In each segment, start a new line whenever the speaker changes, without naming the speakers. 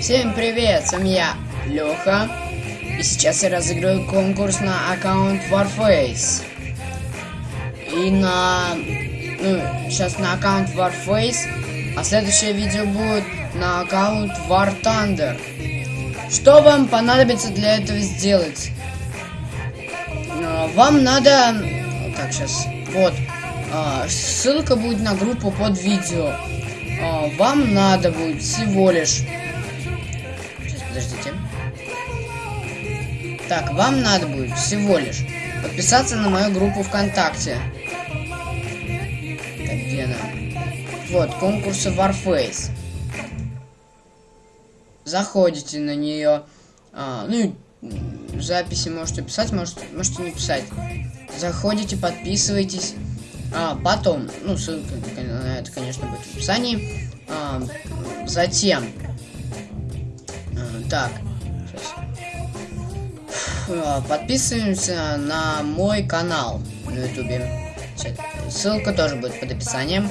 Всем привет, с вами я, Леха. И сейчас я разыграю конкурс на аккаунт Warface. И на... Ну, сейчас на аккаунт Warface, а следующее видео будет на аккаунт War Thunder. Что вам понадобится для этого сделать? А, Вам надо... Так, сейчас... Вот. А, Ссылка будет на группу под видео. А, Вам надо будет всего лишь... Подождите. Так, вам надо будет всего лишь подписаться на мою группу ВКонтакте. Так, где она? Вот, конкурсы Warface. Заходите на нее. А, ну, записи можете писать, можете, можете не писать. Заходите, подписывайтесь. А, потом, ну, ссылка на это, конечно, будет в описании. А, затем, так. А, Подписываемся на мой канал на ютубе. Ссылка тоже будет под описанием.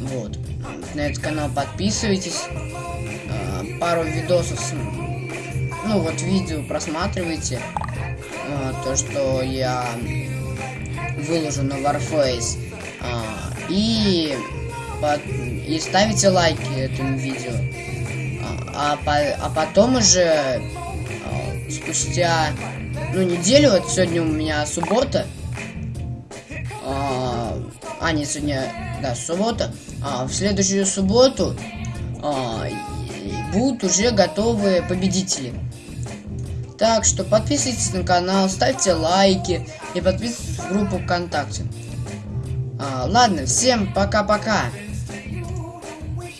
Вот. На этот канал подписывайтесь. А, Пару видосов, ну вот видео просматривайте. А, То, что я выложу на Warface. И, под- и ставите лайки этому видео. А, по- а потом уже а, спустя ну неделю, вот сегодня у меня суббота. А, а, не сегодня, да, суббота. А, в следующую субботу а, будут уже готовые победители. Так что подписывайтесь на канал, ставьте лайки и подписывайтесь в группу ВКонтакте. А, ладно, всем пока-пока.